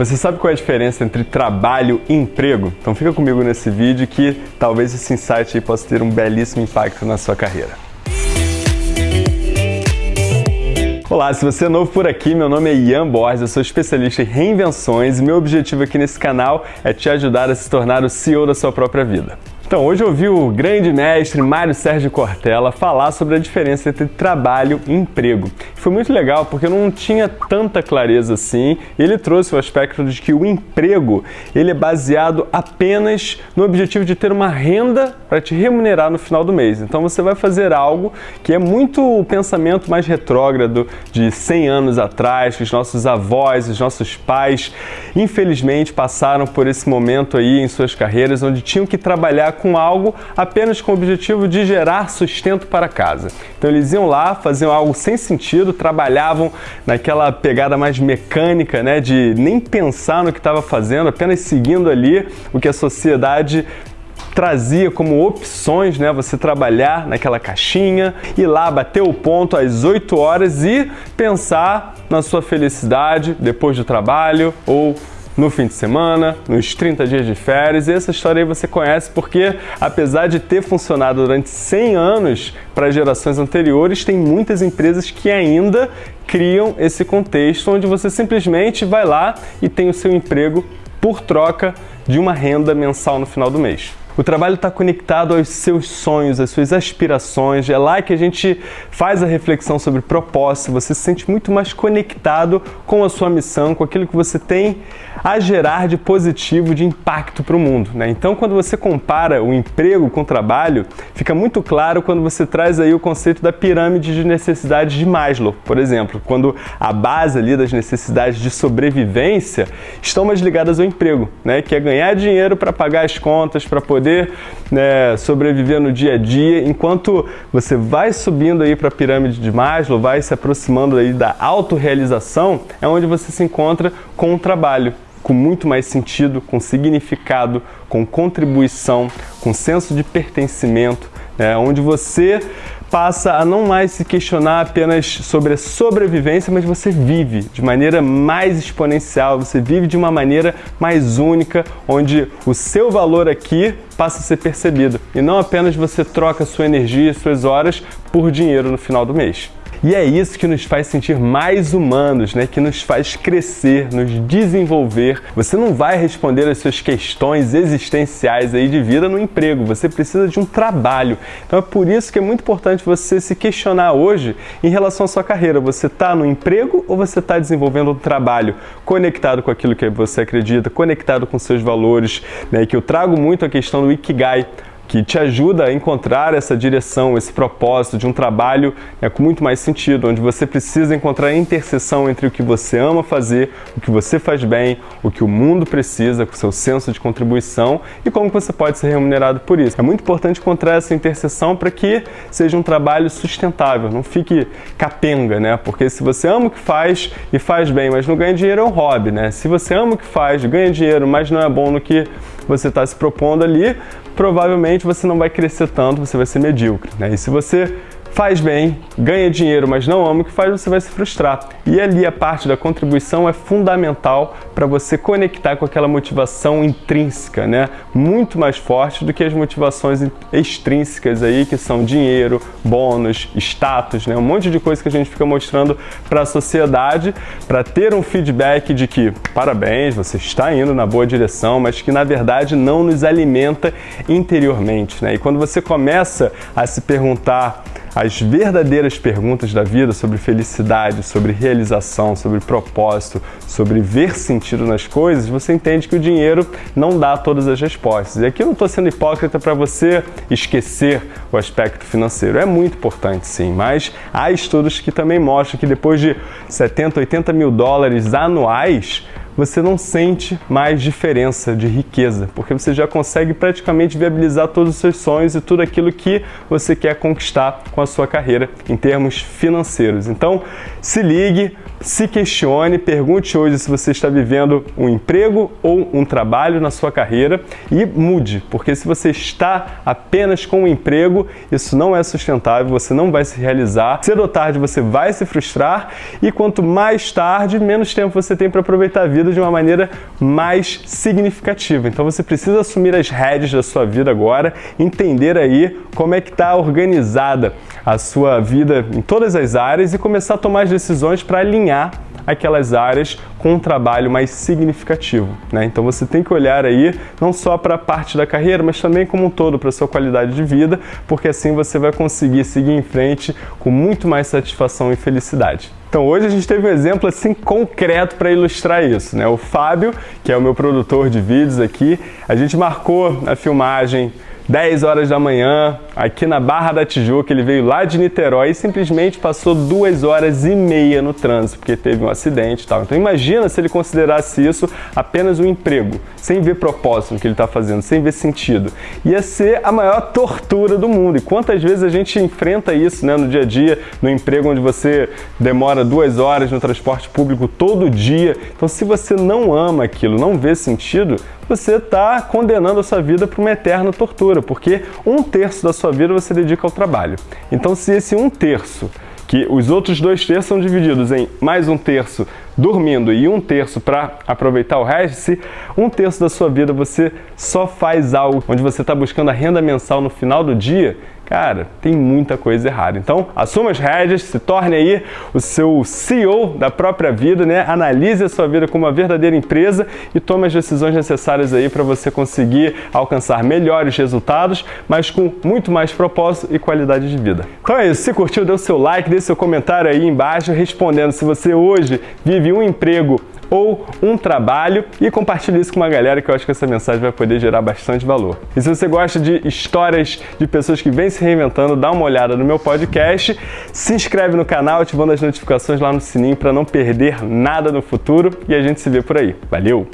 Você sabe qual é a diferença entre trabalho e emprego? Então fica comigo nesse vídeo que talvez esse insight possa ter um belíssimo impacto na sua carreira. Olá, se você é novo por aqui, meu nome é Ian Borges, eu sou especialista em reinvenções e meu objetivo aqui nesse canal é te ajudar a se tornar o CEO da sua própria vida. Então, hoje eu ouvi o grande mestre Mário Sérgio Cortella falar sobre a diferença entre trabalho e emprego. Foi muito legal porque eu não tinha tanta clareza assim. Ele trouxe o aspecto de que o emprego ele é baseado apenas no objetivo de ter uma renda para te remunerar no final do mês. Então você vai fazer algo que é muito o pensamento mais retrógrado de 100 anos atrás, que os nossos avós, os nossos pais, infelizmente passaram por esse momento aí em suas carreiras onde tinham que trabalhar com algo apenas com o objetivo de gerar sustento para casa. Então eles iam lá, faziam algo sem sentido, trabalhavam naquela pegada mais mecânica, né, de nem pensar no que estava fazendo, apenas seguindo ali o que a sociedade trazia como opções, né, você trabalhar naquela caixinha, ir lá bater o ponto às 8 horas e pensar na sua felicidade depois do trabalho ou no fim de semana, nos 30 dias de férias. E essa história aí você conhece porque, apesar de ter funcionado durante 100 anos para gerações anteriores, tem muitas empresas que ainda criam esse contexto onde você simplesmente vai lá e tem o seu emprego por troca de uma renda mensal no final do mês. O trabalho está conectado aos seus sonhos, às suas aspirações. É lá que a gente faz a reflexão sobre propósito. Você se sente muito mais conectado com a sua missão, com aquilo que você tem a gerar de positivo, de impacto para o mundo. Né? Então, quando você compara o emprego com o trabalho, fica muito claro quando você traz aí o conceito da pirâmide de necessidades de Maslow, por exemplo, quando a base ali das necessidades de sobrevivência estão mais ligadas ao emprego, né? que é ganhar dinheiro para pagar as contas, para poder né, sobreviver no dia a dia, enquanto você vai subindo aí para a pirâmide de Maslow, vai se aproximando aí da autorrealização, é onde você se encontra com o trabalho com muito mais sentido, com significado, com contribuição, com senso de pertencimento, né, onde você passa a não mais se questionar apenas sobre a sobrevivência, mas você vive de maneira mais exponencial, você vive de uma maneira mais única, onde o seu valor aqui passa a ser percebido e não apenas você troca sua energia e suas horas por dinheiro no final do mês. E é isso que nos faz sentir mais humanos, né? que nos faz crescer, nos desenvolver. Você não vai responder as suas questões existenciais aí de vida no emprego, você precisa de um trabalho. Então é por isso que é muito importante você se questionar hoje em relação à sua carreira. Você está no emprego ou você está desenvolvendo um trabalho conectado com aquilo que você acredita, conectado com seus valores, né? que eu trago muito a questão do Ikigai que te ajuda a encontrar essa direção, esse propósito de um trabalho né, com muito mais sentido, onde você precisa encontrar a interseção entre o que você ama fazer, o que você faz bem, o que o mundo precisa, com o seu senso de contribuição e como você pode ser remunerado por isso. É muito importante encontrar essa interseção para que seja um trabalho sustentável, não fique capenga, né? Porque se você ama o que faz e faz bem, mas não ganha dinheiro, é um hobby, né? Se você ama o que faz, ganha dinheiro, mas não é bom no que você está se propondo ali, provavelmente você não vai crescer tanto, você vai ser medíocre. Né? E se você faz bem, ganha dinheiro, mas não ama o que faz, você vai se frustrar. E ali a parte da contribuição é fundamental para você conectar com aquela motivação intrínseca, né? Muito mais forte do que as motivações extrínsecas aí, que são dinheiro, bônus, status, né? Um monte de coisa que a gente fica mostrando para a sociedade para ter um feedback de que parabéns, você está indo na boa direção, mas que na verdade não nos alimenta interiormente, né? E quando você começa a se perguntar as verdadeiras perguntas da vida sobre felicidade, sobre realização, sobre propósito, sobre ver sentido nas coisas, você entende que o dinheiro não dá todas as respostas. E aqui eu não estou sendo hipócrita para você esquecer o aspecto financeiro. É muito importante sim, mas há estudos que também mostram que depois de 70, 80 mil dólares anuais, você não sente mais diferença de riqueza, porque você já consegue praticamente viabilizar todos os seus sonhos e tudo aquilo que você quer conquistar com a sua carreira em termos financeiros. Então, se ligue, se questione, pergunte hoje se você está vivendo um emprego ou um trabalho na sua carreira e mude, porque se você está apenas com um emprego, isso não é sustentável, você não vai se realizar. Cedo ou tarde você vai se frustrar e quanto mais tarde, menos tempo você tem para aproveitar a vida de uma maneira mais significativa. Então você precisa assumir as rédeas da sua vida agora, entender aí como é que está organizada a sua vida em todas as áreas e começar a tomar as decisões para alinhar aquelas áreas com um trabalho mais significativo. Né? Então você tem que olhar aí não só para a parte da carreira, mas também como um todo para a sua qualidade de vida, porque assim você vai conseguir seguir em frente com muito mais satisfação e felicidade. Então hoje a gente teve um exemplo assim concreto para ilustrar isso, né? O Fábio, que é o meu produtor de vídeos aqui, a gente marcou a filmagem 10 horas da manhã, aqui na Barra da Tijuca. Ele veio lá de Niterói e simplesmente passou duas horas e meia no trânsito, porque teve um acidente e tal. Então imagina se ele considerasse isso apenas um emprego, sem ver propósito no que ele está fazendo, sem ver sentido. Ia ser a maior tortura do mundo. E quantas vezes a gente enfrenta isso né, no dia a dia, no emprego onde você demora duas horas no transporte público todo dia. Então se você não ama aquilo, não vê sentido, você está condenando a sua vida para uma eterna tortura, porque um terço da sua vida você dedica ao trabalho. Então, se esse um terço, que os outros dois terços são divididos em mais um terço dormindo e um terço para aproveitar o resto, se um terço da sua vida você só faz algo onde você está buscando a renda mensal no final do dia, cara, tem muita coisa errada. Então, assuma as rédeas, se torne aí o seu CEO da própria vida, né? Analise a sua vida como uma verdadeira empresa e tome as decisões necessárias aí para você conseguir alcançar melhores resultados, mas com muito mais propósito e qualidade de vida. Então é isso, se curtiu, dê o seu like, dê seu comentário aí embaixo respondendo se você hoje vive um emprego ou um trabalho e compartilhe isso com uma galera que eu acho que essa mensagem vai poder gerar bastante valor. E se você gosta de histórias de pessoas que vêm se reinventando, dá uma olhada no meu podcast, se inscreve no canal ativando as notificações lá no sininho para não perder nada no futuro e a gente se vê por aí. Valeu!